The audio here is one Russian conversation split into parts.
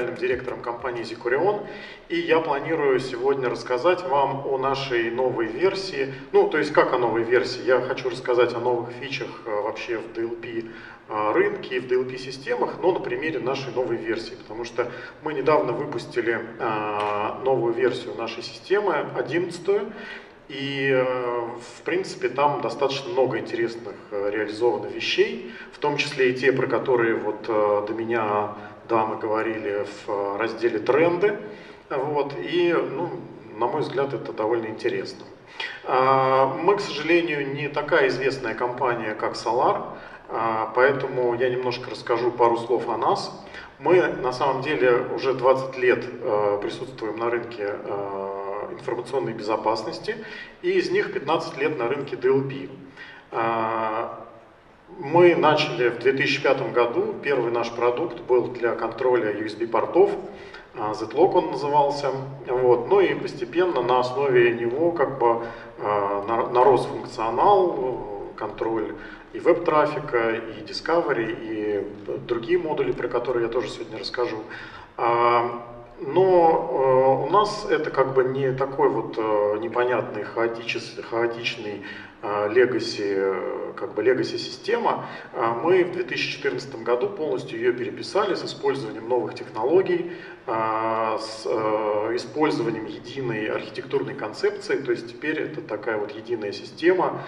генеральным директором компании Zicurion, и я планирую сегодня рассказать вам о нашей новой версии. Ну, то есть как о новой версии? Я хочу рассказать о новых фичах э, вообще в DLP э, рынке и в DLP-системах, но на примере нашей новой версии, потому что мы недавно выпустили э, новую версию нашей системы, 11 и, в принципе, там достаточно много интересных реализовано вещей, в том числе и те, про которые вот до меня дамы говорили в разделе «Тренды». Вот, и, ну, на мой взгляд, это довольно интересно. А, мы, к сожалению, не такая известная компания, как Solar, а, поэтому я немножко расскажу пару слов о нас. Мы, на самом деле, уже 20 лет а, присутствуем на рынке информационной безопасности, и из них 15 lет на рынке DLP. Мы начали в 2005 году, первый наш продукт был для контроля USB-портов, Z-Log он назывался, вот. ну и постепенно на основе него как бы нарос функционал, контроль и веб-трафика, и Discovery, и другие модули, про которые я тоже сегодня расскажу. Но э, у нас это как бы не такой вот э, непонятный, хаотичный, хаотичный легаси, как бы legacy система. А мы в 2014 году полностью ее переписали с использованием новых технологий, с э, использованием единой архитектурной концепции, то есть теперь это такая вот единая система,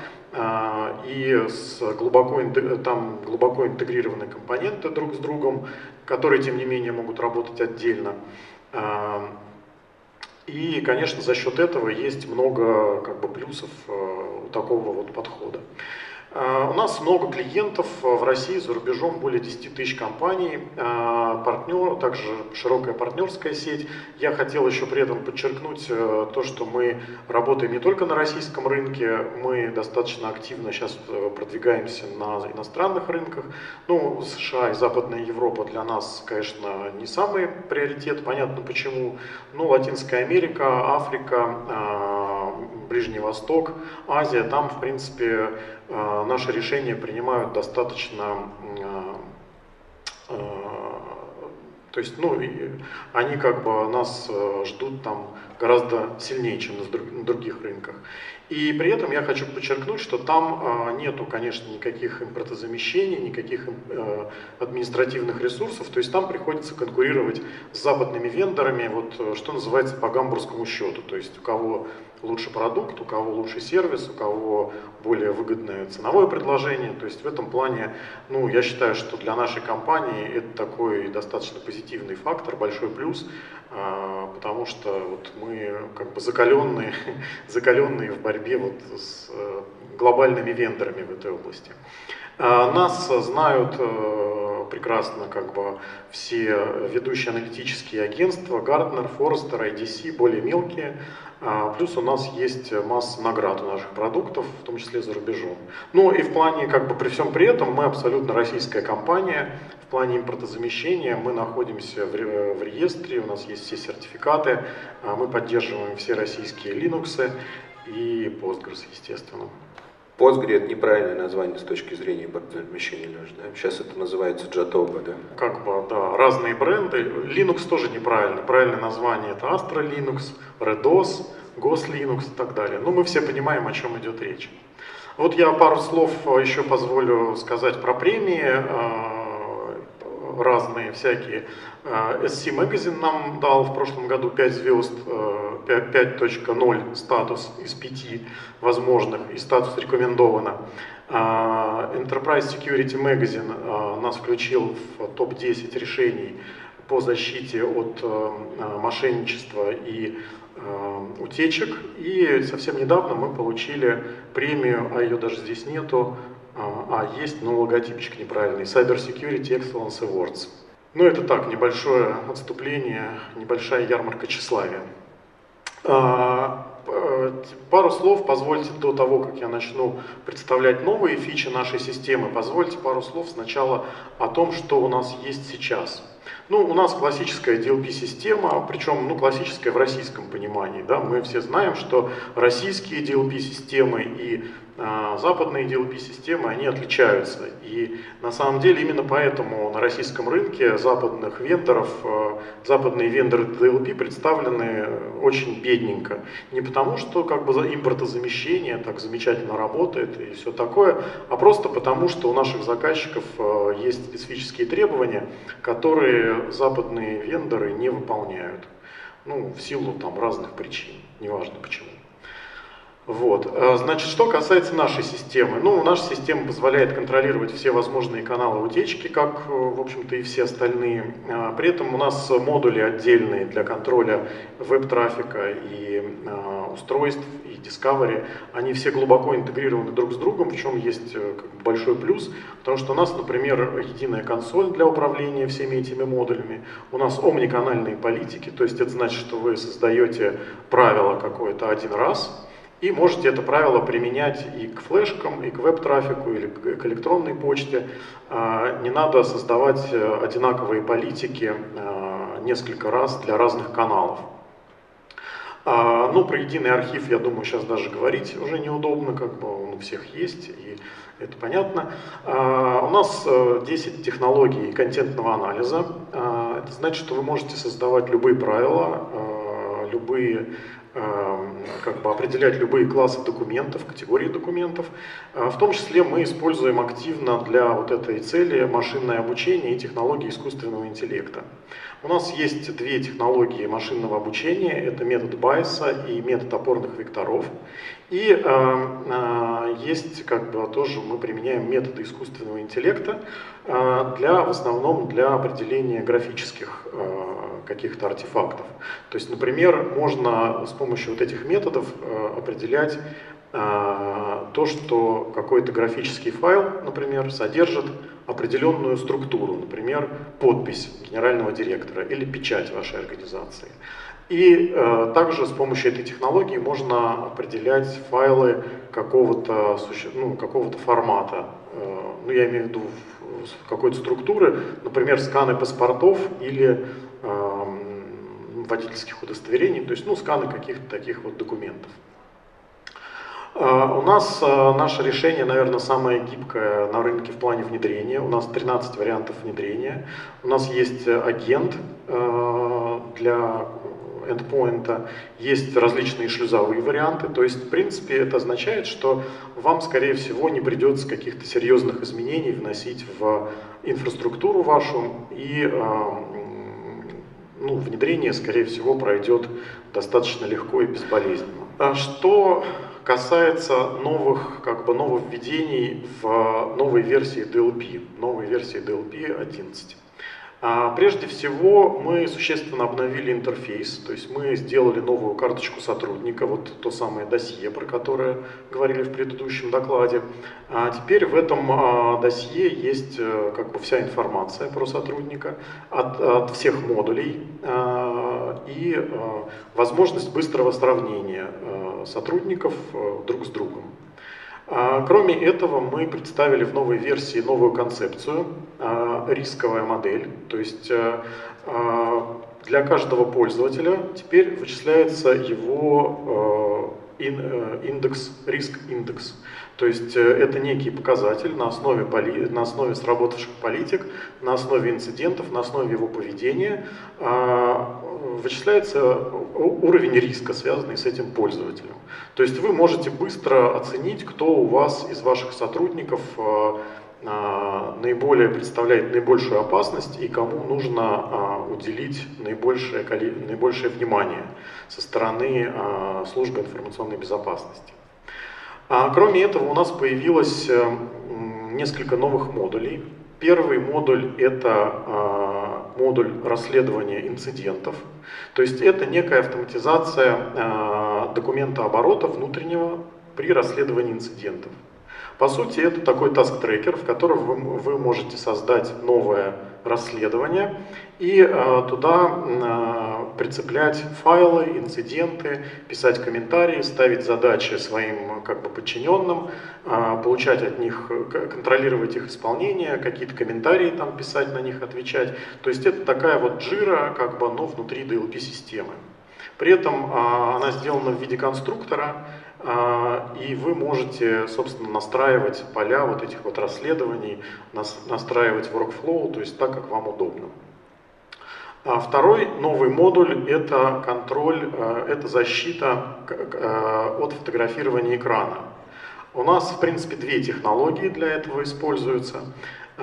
и с глубоко, там глубоко интегрированные компоненты друг с другом, которые, тем не менее, могут работать отдельно. И, конечно, за счет этого есть много как бы, плюсов э, у такого вот подхода. Э, у нас много клиентов э, в России, за рубежом более 10 тысяч компаний, э, партнер, также широкая партнерская сеть. Я хотел еще при этом подчеркнуть то, что мы работаем не только на российском рынке, мы достаточно активно сейчас продвигаемся на иностранных рынках. Ну, США и Западная Европа для нас, конечно, не самый приоритет, понятно почему. Ну, Латинская Америка, Африка, Ближний Восток, Азия, там, в принципе, э, наши решения принимают достаточно э, э, то есть, ну, они как бы нас ждут там гораздо сильнее, чем на других рынках. И при этом я хочу подчеркнуть, что там нету, конечно, никаких импортозамещений, никаких административных ресурсов, то есть там приходится конкурировать с западными вендорами, вот что называется по гамбургскому счету, то есть у кого лучше продукт, у кого лучше сервис, у кого более выгодное ценовое предложение. То есть в этом плане, ну, я считаю, что для нашей компании это такой достаточно позитивный фактор, большой плюс, а, потому что вот мы как бы закаленные, закаленные в борьбе вот с э, глобальными вендорами в этой области. А, нас знают э, прекрасно как бы все ведущие аналитические агентства, Gartner, Forrester, IDC, более мелкие. А, плюс у нас есть масса наград у наших продуктов, в том числе за рубежом. Ну и в плане, как бы при всем при этом, мы абсолютно российская компания. В плане импортозамещения мы находимся в, в реестре, у нас есть все сертификаты, а, мы поддерживаем все российские Linux и Postgres, естественно. Postgre это неправильное название с точки зрения импортозамещения, Леш, да? Сейчас это называется Jatoba, да? Как бы, да, разные бренды. Linux тоже неправильно. Правильное название это Astra Linux, RedOS, Gos Linux и так далее. Ну, мы все понимаем, о чем идет речь. Вот я пару слов еще позволю сказать про премии а, разные всякие. А, SC Magazine нам дал в прошлом году 5 звезд, 5.0 статус из 5 возможных и статус рекомендовано. А, Enterprise Security Magazine нас включил в топ-10 решений по защите от мошенничества и утечек. И совсем недавно мы получили премию, а ее даже здесь нету, а есть, но логотипчик неправильный, Cyber Security Excellence Awards. Ну, это так, небольшое отступление, небольшая ярмарка тщеславия. А, пару слов позвольте до того, как я начну представлять новые фичи нашей системы, позвольте пару слов сначала о том, что у нас есть сейчас. Ну, у нас классическая DLP-система, причем ну, классическая в российском понимании. Да? Мы все знаем, что российские DLP-системы и а, западные DLP-системы, они отличаются. И на самом деле именно поэтому на российском рынке западных вендоров, а, западные вендоры DLP представлены очень бедненько. Не потому, что как бы импортозамещение так замечательно работает и все такое, а просто потому, что у наших заказчиков а, есть специфические требования, которые западные вендоры не выполняют. Ну, в силу там разных причин, неважно почему. Вот. Э, значит, что касается нашей системы. Ну, наша система позволяет контролировать все возможные каналы утечки, как, э, в общем-то, и все остальные. Э, при этом у нас модули отдельные для контроля веб-трафика и устройств, и Discovery. Они все глубоко интегрированы друг с другом, в чем есть большой плюс, потому что у нас, например, единая консоль для управления всеми этими модулями. У нас омниканальные политики, то есть это значит, что вы создаете правило какое-то один раз, и можете это правило применять и к флешкам, и к веб-трафику, или к электронной почте. А, не надо создавать э, одинаковые политики э, несколько раз для разных каналов. А, ну, про единый архив, я думаю, сейчас даже говорить уже неудобно, как бы он у всех есть, и это понятно. А, у нас 10 э, технологий контентного анализа. Это значит, что вы можете создавать любые правила, любые как бы определять любые классы документов, категории документов. Э, в том числе мы используем активно для вот этой цели машинное обучение и технологии искусственного интеллекта. У нас есть две технологии машинного обучения, это метод Байса и метод опорных векторов. И э, э, есть, как бы, тоже мы применяем методы искусственного интеллекта э, для, в основном для определения графических э, каких-то артефактов. То есть, например, можно с помощью вот этих методов э, определять э, то, что какой-то графический файл, например, содержит определенную структуру, например, подпись генерального директора или печать вашей организации. И э, также с помощью этой технологии можно определять файлы какого-то ну, какого формата. Ну, я имею в виду какой-то структуры, например, сканы паспортов или водительских удостоверений, то есть ну, сканы каких-то таких вот документов. Э, у нас э, наше решение, наверное, самое гибкое на рынке в плане внедрения. У нас 13 вариантов внедрения. У нас есть агент э, для эндпоинта, есть различные шлюзовые варианты. То есть, в принципе, это означает, что вам, скорее всего, не придется каких-то серьезных изменений вносить в инфраструктуру вашу, и ну, внедрение, скорее всего, пройдет достаточно легко и безболезненно. А что касается новых, как бы, нововведений в новой версии DLP, новой версии DLP 11. А, прежде всего, мы существенно обновили интерфейс, то есть мы сделали новую карточку сотрудника, вот то самое досье, про которое говорили в предыдущем докладе. А теперь в этом а, досье есть э, как бы вся информация про сотрудника от, от всех модулей и возможность быстрого сравнения сотрудников э, друг с другом. А, кроме этого, мы представили в новой версии новую концепцию, а, рисковая модель. То есть э, а, для каждого пользователя теперь вычисляется его э, индекс, риск индекс. То есть это некий показатель на основе, на основе сработавших политик, на основе инцидентов, на основе его поведения вычисляется уровень риска, связанный с этим пользователем. То есть вы можете быстро оценить, кто у вас из ваших сотрудников э, э, наиболее представляет наибольшую опасность и кому нужно э, уделить наибольшее, наибольшее внимание со стороны службы информационной безопасности. А кроме этого у нас появилось несколько новых модулей. Первый модуль это модуль расследования инцидентов. То есть это некая автоматизация э, документа оборота внутреннего при расследовании инцидентов. По сути, это такой task-трекер, в котором вы, вы можете создать новое расследование и э, туда э, прицеплять файлы, инциденты, писать комментарии, ставить задачи своим как бы, подчиненным, э, получать от них, контролировать их исполнение, какие-то комментарии там писать, на них отвечать. То есть это такая вот джира, как бы, но внутри DLP-системы. При этом она сделана в виде конструктора, и вы можете, собственно, настраивать поля вот этих вот расследований, настраивать workflow, то есть так, как вам удобно. А второй новый модуль – это контроль, э, это защита э, от фотографирования экрана. У нас, в принципе, две технологии для этого используются.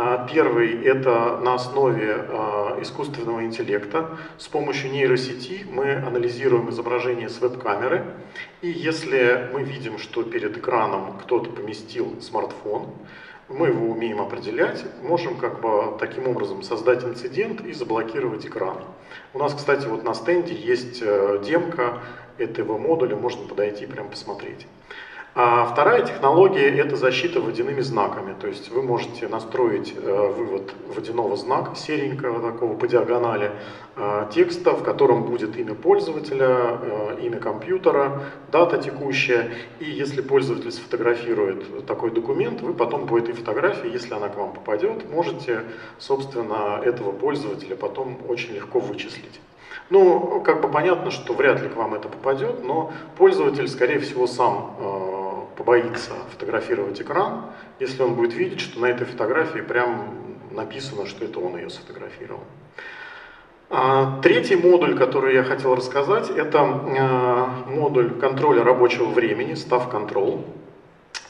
А, первый – это на основе а, искусственного интеллекта. С помощью нейросети мы анализируем изображение с веб-камеры. И если мы видим, что перед экраном кто-то поместил смартфон, мы его умеем определять, можем как бы таким образом создать инцидент и заблокировать экран. У нас, кстати, вот на стенде есть э, демка этого модуля, можно подойти и прям посмотреть. А вторая технология – это защита водяными знаками. То есть вы можете настроить э, вывод водяного знака, серенького такого по диагонали, э, текста, в котором будет имя пользователя, э, имя компьютера, дата текущая. И если пользователь сфотографирует такой документ, вы потом по этой фотографии, если она к вам попадет, можете, собственно, этого пользователя потом очень легко вычислить. Ну, как бы понятно, что вряд ли к вам это попадет, но пользователь, скорее всего, сам побоится фотографировать экран, если он будет видеть, что на этой фотографии прям написано, что это он ее сфотографировал. А, третий модуль, который я хотел рассказать, это э, модуль контроля рабочего времени, Staff Control.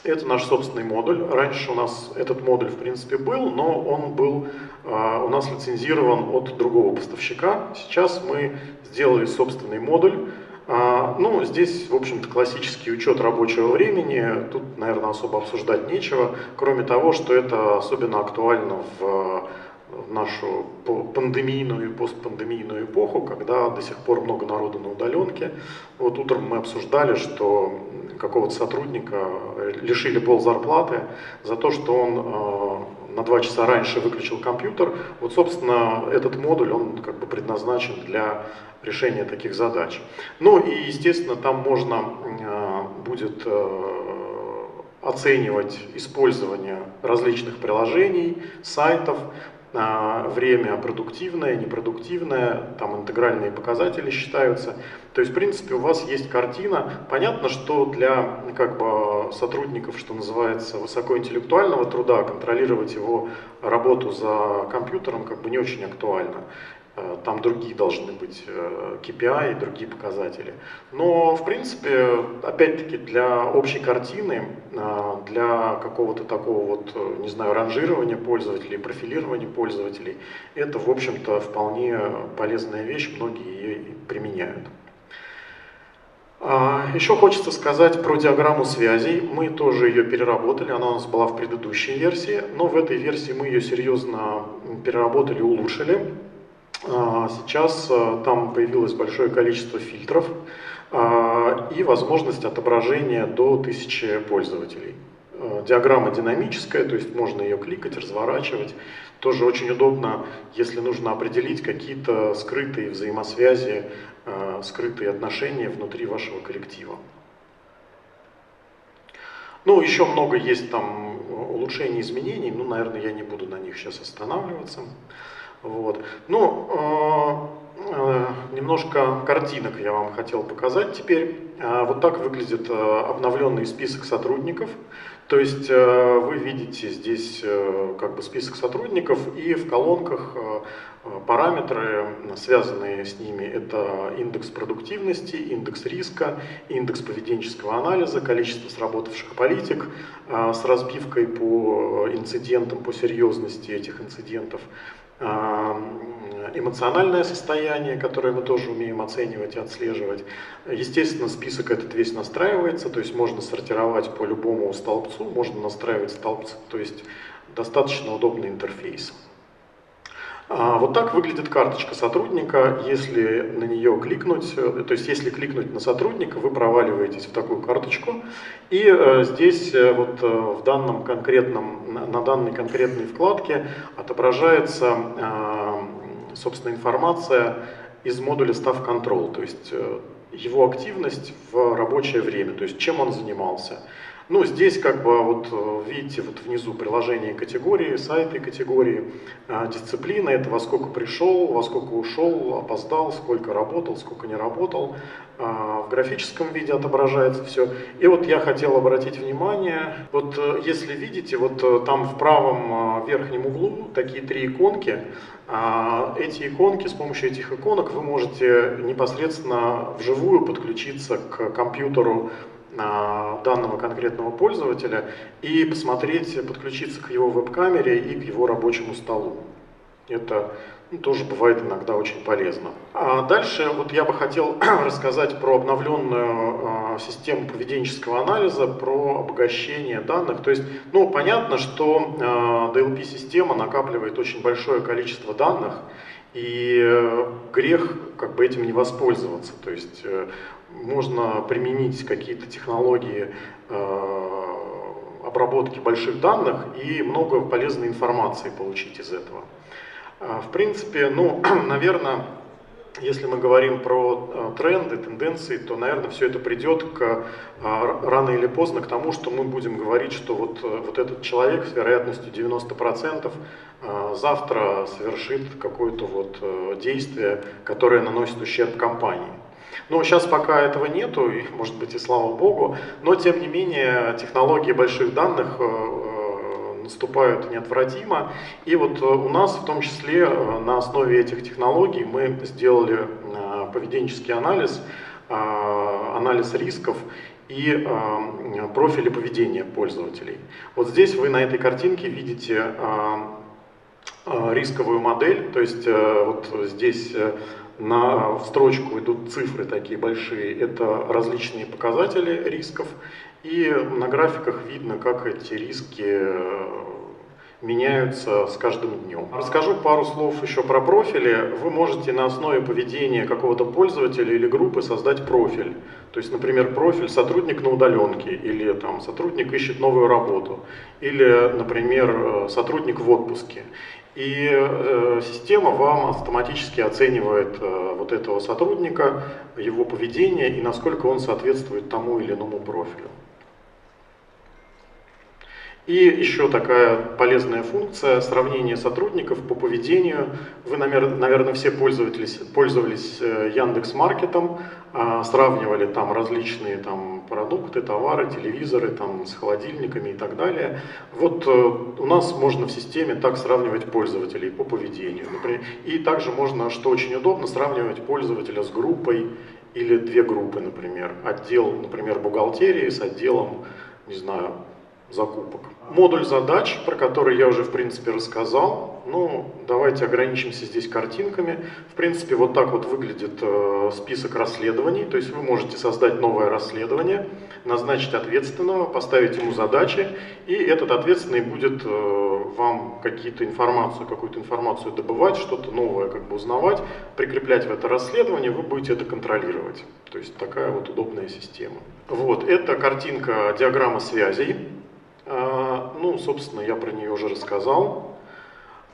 Это наш собственный модуль. Раньше у нас этот модуль, в принципе, был, но он был э, у нас лицензирован от другого поставщика. Сейчас мы сделали собственный модуль. А, ну, здесь, в общем-то, классический учет рабочего времени. Тут, наверное, особо обсуждать нечего, кроме того, что это особенно актуально в нашу пандемийную и постпандемийную эпоху, когда до сих пор много народу на удаленке. Вот утром мы обсуждали, что какого-то сотрудника лишили пол зарплаты за то, что он э, на два часа раньше выключил компьютер. Вот, собственно, этот модуль, он как бы предназначен для решения таких задач. Ну и, естественно, там можно э, будет э, оценивать использование различных приложений, сайтов, время продуктивное, непродуктивное, там интегральные показатели считаются. То есть, в принципе, у вас есть картина. Понятно, что для как бы, сотрудников, что называется, высокоинтеллектуального труда, контролировать его работу за компьютером как бы не очень актуально. Э, там другие должны быть KPI э, и другие показатели. Но, в принципе, опять-таки, для общей картины, э, для какого-то такого вот, не знаю, ранжирования пользователей, профилирования пользователей, это, в общем-то, вполне полезная вещь, многие ее применяют. А, Еще хочется сказать про диаграмму связей. Мы тоже ее переработали, она у нас была в предыдущей версии, но в этой версии мы ее серьезно переработали улучшили. А, сейчас а, там появилось большое количество фильтров а, и возможность отображения до 1000 пользователей. Диаграмма динамическая, то есть можно ее кликать, разворачивать. Тоже очень удобно, если нужно определить какие-то скрытые взаимосвязи, скрытые отношения внутри вашего коллектива. Ну, еще много есть там улучшений, изменений, ну, наверное, я не буду на них сейчас останавливаться. Вот. Ну, э, э, немножко картинок я вам хотел показать теперь. Э, вот так выглядит обновленный список сотрудников. То есть вы видите здесь как бы список сотрудников и в колонках параметры, связанные с ними. Это индекс продуктивности, индекс риска, индекс поведенческого анализа, количество сработавших политик с разбивкой по инцидентам, по серьезности этих инцидентов эмоциональное состояние, которое мы тоже умеем оценивать и отслеживать. Естественно, список этот весь настраивается, то есть можно сортировать по любому столбцу, можно настраивать столбцы, то есть достаточно удобный интерфейс. А, вот так выглядит карточка сотрудника. Если на нее кликнуть, э, то есть если кликнуть на сотрудника, вы проваливаетесь в такую карточку. И э, здесь э, вот в данном конкретном, на данной конкретной вкладке отображается, собственно, информация из модуля Staff Control, то есть его активность в рабочее время, то есть чем он занимался. Ну, здесь как бы вот видите вот внизу приложение категории, сайты категории, дисциплина, это во сколько пришел, во сколько ушел, опоздал, сколько работал, сколько не работал. В графическом виде отображается все. И вот я хотел обратить внимание, вот если видите, вот там в правом верхнем углу такие три иконки, а, эти иконки, с помощью этих иконок вы можете непосредственно вживую подключиться к компьютеру а, данного конкретного пользователя и посмотреть, подключиться к его веб-камере и к его рабочему столу. Это ну, тоже бывает иногда очень полезно. А дальше вот я бы хотел рассказать про обновленную э, систему поведенческого анализа, про обогащение данных. То есть, ну, понятно, что э, DLP-система накапливает очень большое количество данных, и э, грех как бы этим не воспользоваться. То есть э, можно применить какие-то технологии э, обработки больших данных и много полезной информации получить из этого. А, в принципе, ну, наверное, если мы говорим про а, тренды, тенденции, то, наверное, все это придет к, рано или поздно к тому, что мы будем говорить, что вот, э, вот этот человек с вероятностью 90% завтра совершит какое-то вот э, действие, которое наносит ущерб компании. Но сейчас пока этого нету, и, может быть и слава богу, но тем не менее технологии больших данных э, наступают неотвратимо. И вот э, у нас в том числе э, на основе этих технологий мы сделали э, поведенческий анализ, анализ рисков и профили поведения пользователей. Вот здесь вы на этой картинке видите рисковую модель, то есть вот здесь на в строчку идут цифры такие большие, это различные показатели рисков, и на графиках видно, как эти риски э, меняются с каждым днем. Расскажу пару слов еще про профили. Вы можете на основе поведения какого-то пользователя или группы создать профиль. То есть, например, профиль сотрудник на удаленке, или там сотрудник ищет новую работу, или, например, сотрудник в отпуске. И э, система вам автоматически оценивает э, вот этого сотрудника, его поведение и насколько он соответствует тому или иному профилю. И еще такая полезная функция сравнение сотрудников по поведению. Вы, наверное, все пользовались, пользовались э, Яндекс Маркетом, а, сравнивали там различные там, продукты, товары, телевизоры там, с холодильниками и так далее. Вот э, у нас можно в системе так сравнивать пользователей по поведению. Например, и также можно, что очень удобно, сравнивать пользователя с группой или две группы, например. Отдел, например, бухгалтерии с отделом, не знаю, закупок. Модуль задач, про который я уже в принципе рассказал, ну давайте ограничимся здесь картинками. В принципе вот так вот выглядит э, список расследований, то есть вы можете создать новое расследование, назначить ответственного, поставить ему задачи, и этот ответственный будет э, вам какие-то информацию, какую-то информацию добывать, что-то новое как бы узнавать, прикреплять в это расследование, вы будете это контролировать. То есть такая вот удобная система. Вот, это картинка диаграмма связей. А, ну, собственно, я про нее уже рассказал.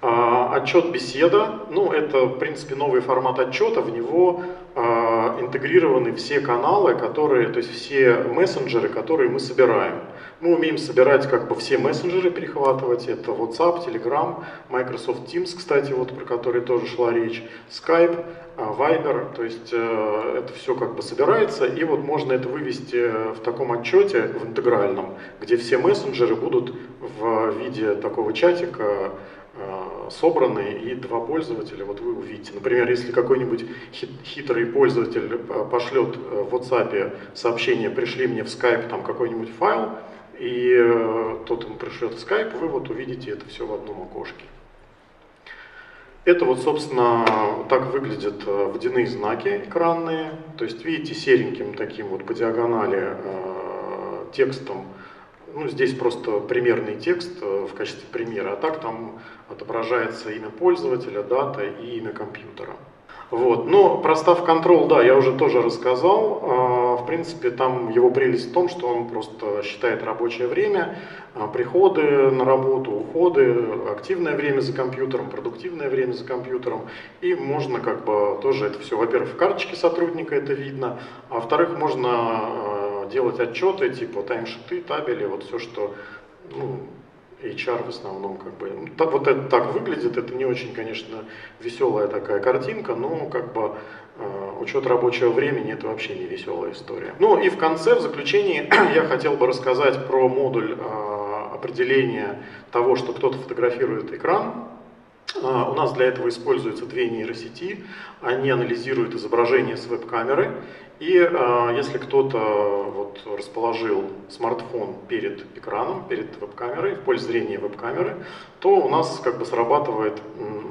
А, отчет беседа, ну, это, в принципе, новый формат отчета, в него а, интегрированы все каналы, которые, то есть все мессенджеры, которые мы собираем. Мы умеем собирать как бы все мессенджеры, перехватывать, это WhatsApp, Telegram, Microsoft Teams, кстати, вот про который тоже шла речь, Skype, Viber, то есть э, это все как бы собирается, и вот можно это вывести в таком отчете, в интегральном, где все мессенджеры будут в виде такого чатика э, собраны, и два пользователя, вот вы увидите. Например, если какой-нибудь хитрый пользователь э, пошлет в WhatsApp сообщение «пришли мне в Skype там какой-нибудь файл», и тот ему пришлет в Skype, вы вот увидите это все в одном окошке. Это вот, собственно, так выглядят э, водяные знаки экранные. То есть, видите, сереньким таким вот по диагонали э, текстом. Ну, здесь просто примерный текст э, в качестве примера, а так там отображается имя пользователя, дата и имя компьютера. Вот. Но про Staff Control, да, я уже тоже рассказал. А, в принципе, там его прелесть в том, что он просто считает рабочее время, а, приходы на работу, уходы, активное время за компьютером, продуктивное время за компьютером. И можно как бы тоже это все, во-первых, в карточке сотрудника это видно, а во-вторых, можно а, делать отчеты типа таймшиты, табели, вот все, что ну, HR в основном как бы. Ну, вот это так выглядит, это не очень, конечно, веселая такая картинка, но как бы э, учет рабочего времени это вообще не веселая история. Ну и в конце, в заключении, я хотел бы рассказать про модуль э, определения того, что кто-то фотографирует экран. Э, у нас для этого используются две нейросети, они анализируют изображение с веб-камеры. И э, если кто-то вот, расположил смартфон перед экраном, перед веб-камерой, в поле зрения веб-камеры, то у нас как бы срабатывает,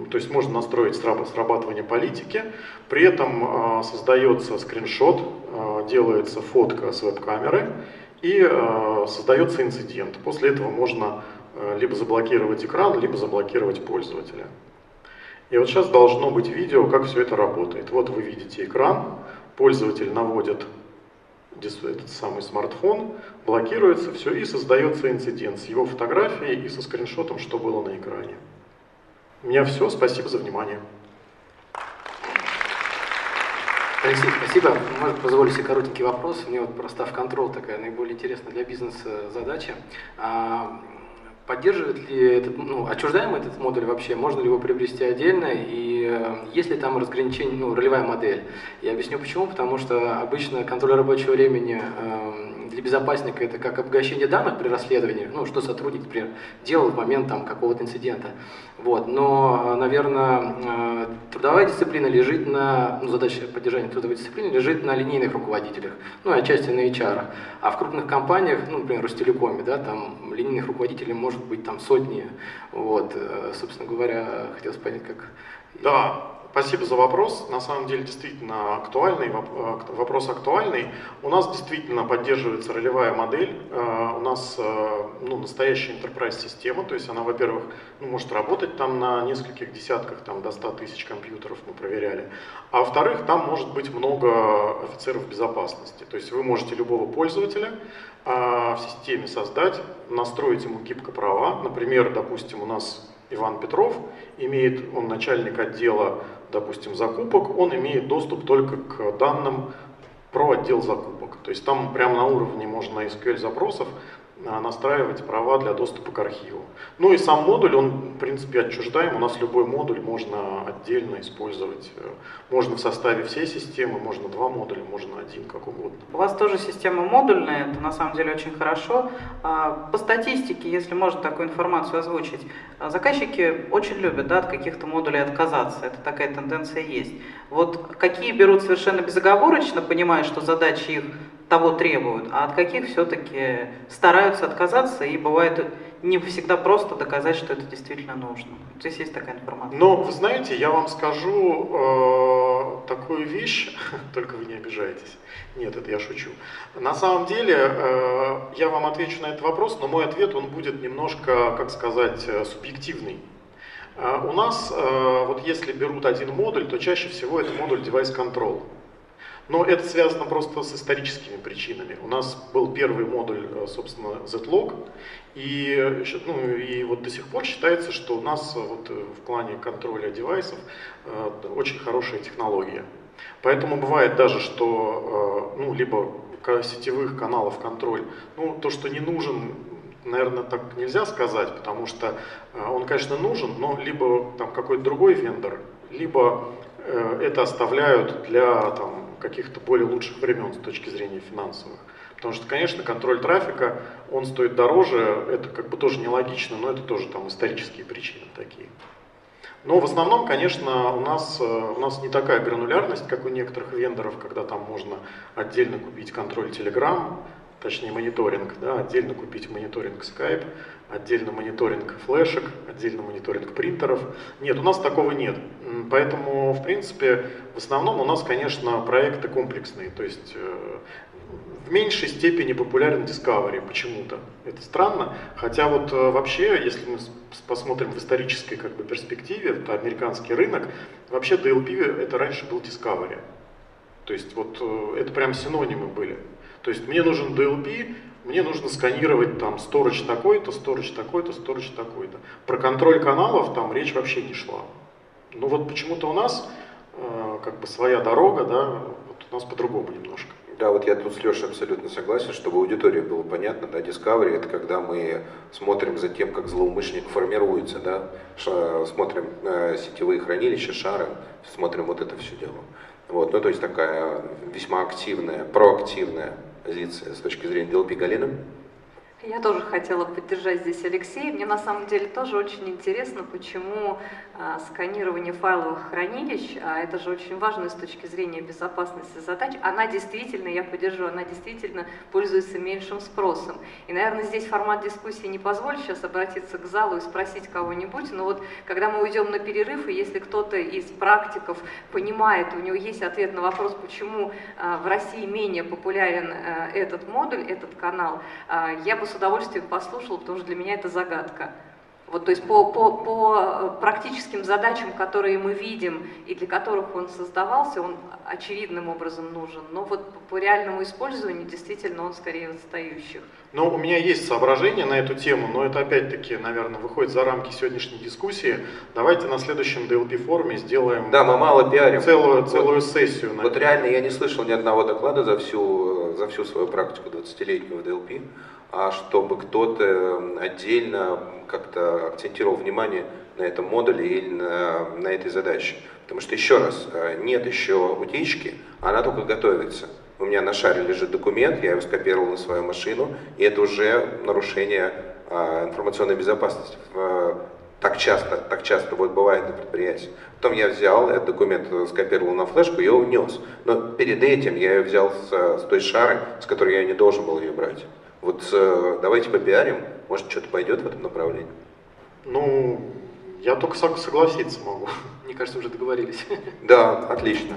то есть можно настроить срабатывание политики, при этом э, создается скриншот, делается фотка с веб-камеры и э, создается инцидент. После этого можно либо заблокировать экран, либо заблокировать пользователя. И вот сейчас должно быть видео, как все это работает. Вот вы видите экран, пользователь наводит этот самый смартфон, блокируется все и создается инцидент с его фотографией и со скриншотом, что было на экране. У меня все, спасибо за внимание. Алексей, спасибо. Можно позволить себе коротенький вопрос. Мне вот просто в контрол такая наиболее интересная для бизнеса задача. Поддерживает ли этот, ну, отчуждаем этот модуль вообще? Можно ли его приобрести отдельно? И э, есть ли там разграничение, ну, ролевая модель? Я объясню почему. Потому что обычно контроль рабочего времени э, для безопасника это как обогащение данных при расследовании, ну, что сотрудник, например, делал в момент там какого-то инцидента. Вот. Но, наверное, э, трудовая дисциплина лежит на, ну, задача поддержания трудовой дисциплины лежит на линейных руководителях, ну, и отчасти на HR. А в крупных компаниях, ну, например, Ростелекоме, да, там линейных руководителей может быть там сотни. Вот. Э, собственно говоря, хотелось понять, как... Да, Спасибо за вопрос. На самом деле действительно актуальный, э, вопрос актуальный. У нас действительно поддерживается ролевая модель. Э, у нас э, ну, настоящая enterprise система, то есть она, во-первых, ну, может работать там на нескольких десятках, там до 100 тысяч компьютеров мы проверяли. А во-вторых, там может быть много офицеров безопасности. То есть вы можете любого пользователя в системе создать, настроить ему гибко права. Например, допустим, у нас Иван Петров имеет, он начальник отдела допустим, закупок, он имеет доступ только к данным про отдел закупок. То есть там прямо на уровне можно SQL запросов настраивать права для доступа к архиву. Ну и сам модуль, он в принципе отчуждаем, у нас любой модуль можно отдельно использовать. Можно в составе всей системы, можно два модуля, можно один, как угодно. У вас тоже система модульная, это на самом деле очень хорошо. А, по статистике, если можно такую информацию озвучить, а, заказчики очень любят да, от каких-то модулей отказаться, это такая тенденция есть. Вот какие берут совершенно безоговорочно, понимая, что задачи их того требуют, а от каких все-таки стараются отказаться, и бывает не всегда просто доказать, что это действительно нужно. Здесь есть такая информация. Но, вы знаете, я вам скажу э, такую вещь, только вы не обижаетесь. Нет, это я шучу. На самом деле, э, я вам отвечу на этот вопрос, но мой ответ, он будет немножко, как сказать, э, субъективный. Э, у нас, э, вот если берут один модуль, то чаще всего это модуль Device Control. Но это связано просто с историческими причинами. У нас был первый модуль, э, собственно, Z-Log, и, ну, и вот до сих пор считается, что у нас вот в плане контроля девайсов очень хорошая технология. Поэтому бывает даже, что ну, либо сетевых каналов контроль, ну, то, что не нужен, наверное, так нельзя сказать, потому что он, конечно, нужен, но либо там какой-то другой вендор, либо это оставляют для там, каких-то более лучших времен с точки зрения финансовых. Потому что, конечно, контроль трафика, он стоит дороже, это как бы тоже нелогично, но это тоже там исторические причины такие. Но в основном, конечно, у нас, э, у нас не такая гранулярность, как у некоторых вендоров, когда там можно отдельно купить контроль Telegram, точнее мониторинг, да, отдельно купить мониторинг Skype, отдельно мониторинг флешек, отдельно мониторинг принтеров. Нет, у нас такого нет. Поэтому, в принципе, в основном у нас, конечно, проекты комплексные. То есть э, в меньшей степени популярен Discovery почему-то. Это странно. Хотя вот э, вообще, если мы посмотрим в исторической как бы, перспективе, это американский рынок, вообще DLP это раньше был Discovery. То есть вот э, это прям синонимы были. То есть мне нужен DLP, мне нужно сканировать там storage такой-то, storage такой-то, storage такой-то. Про контроль каналов там речь вообще не шла. Ну вот почему-то у нас э, как бы своя дорога, да, вот у нас по-другому немножко. Да, вот я тут с Лешей абсолютно согласен, чтобы аудитория было понятно, да, Discovery это когда мы смотрим за тем, как злоумышленник формируется, да, ша, смотрим э, сетевые хранилища, шары, смотрим вот это все дело. Вот, ну то есть такая весьма активная, проактивная позиция с точки зрения DLP Галина. Я тоже хотела поддержать здесь Алексея. Мне на самом деле тоже очень интересно, почему а, сканирование файловых хранилищ, а это же очень важно с точки зрения безопасности задач, она действительно, я поддержу, она действительно пользуется меньшим спросом. И, наверное, здесь формат дискуссии не позволит сейчас обратиться к залу и спросить кого-нибудь, но вот когда мы уйдем на перерыв, и если кто-то из практиков понимает, у него есть ответ на вопрос, почему а, в России менее популярен а, этот модуль, этот канал, я бы с удовольствием послушала, потому что для меня это загадка. Вот, то есть по, по, по практическим задачам, которые мы видим и для которых он создавался, он очевидным образом нужен. Но вот по реальному использованию действительно он скорее отстающих. Ну, у меня есть соображения на эту тему, но это опять-таки, наверное, выходит за рамки сегодняшней дискуссии. Давайте на следующем DLP-форуме сделаем да, мы мало пиарим. целую, целую вот, сессию. На вот реально я не слышал ни одного доклада за всю, за всю свою практику 20-летнего DLP а чтобы кто-то отдельно как-то акцентировал внимание на этом модуле или на, на этой задаче. Потому что, еще раз, э, нет еще утечки, она только готовится. У меня на шаре лежит документ, я его скопировал на свою машину, и это уже нарушение а, информационной безопасности. Так часто, так часто вот бывает на предприятии. Потом я взял этот документ, скопировал на флешку и унес. Но перед этим я ее взял с, с той шары, с которой я не должен был ее брать. Вот э, давайте попиарим, может что-то пойдет в этом направлении. Ну, я только согласиться могу. Мне кажется, уже договорились. Да, отлично.